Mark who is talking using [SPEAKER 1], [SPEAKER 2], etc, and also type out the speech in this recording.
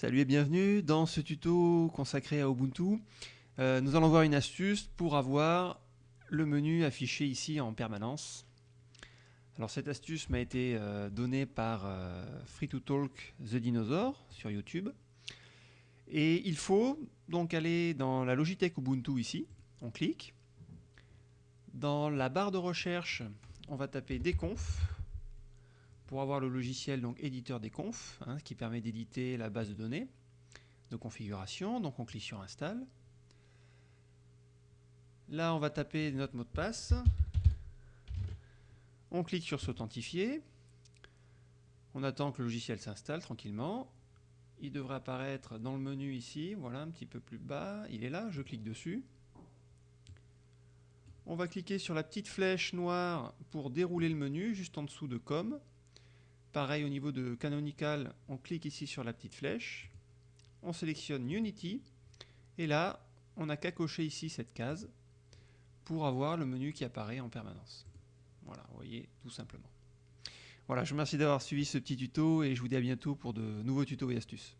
[SPEAKER 1] Salut et bienvenue dans ce tuto consacré à Ubuntu. Euh, nous allons voir une astuce pour avoir le menu affiché ici en permanence. Alors cette astuce m'a été euh, donnée par euh, Free to Talk The Dinosaur sur YouTube. Et il faut donc aller dans la Logitech Ubuntu ici, on clique. Dans la barre de recherche, on va taper déconf pour avoir le logiciel donc éditeur des confs, hein, qui permet d'éditer la base de données de configuration. Donc on clique sur install. Là, on va taper notre mot de passe. On clique sur s'authentifier. On attend que le logiciel s'installe tranquillement. Il devrait apparaître dans le menu ici, voilà, un petit peu plus bas. Il est là, je clique dessus. On va cliquer sur la petite flèche noire pour dérouler le menu, juste en dessous de Com. Pareil au niveau de Canonical, on clique ici sur la petite flèche, on sélectionne Unity, et là, on n'a qu'à cocher ici cette case pour avoir le menu qui apparaît en permanence. Voilà, vous voyez, tout simplement. Voilà, je vous remercie d'avoir suivi ce petit tuto et je vous dis à bientôt pour de nouveaux tutos et astuces.